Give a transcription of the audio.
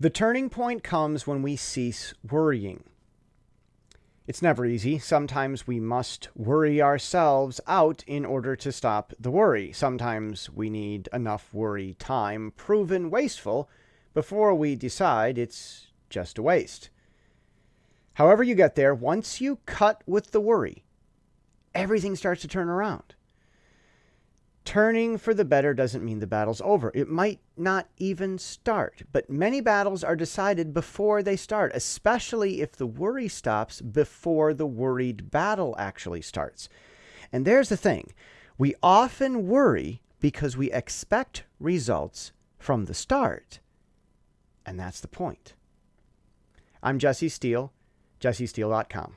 The turning point comes when we cease worrying. It's never easy. Sometimes we must worry ourselves out in order to stop the worry. Sometimes we need enough worry time proven wasteful before we decide it's just a waste. However you get there, once you cut with the worry, everything starts to turn around. Turning for the better doesn't mean the battle's over. It might not even start, but many battles are decided before they start, especially if the worry stops before the worried battle actually starts. And there's the thing we often worry because we expect results from the start. And that's the point. I'm Jesse Steele, jessesteele.com.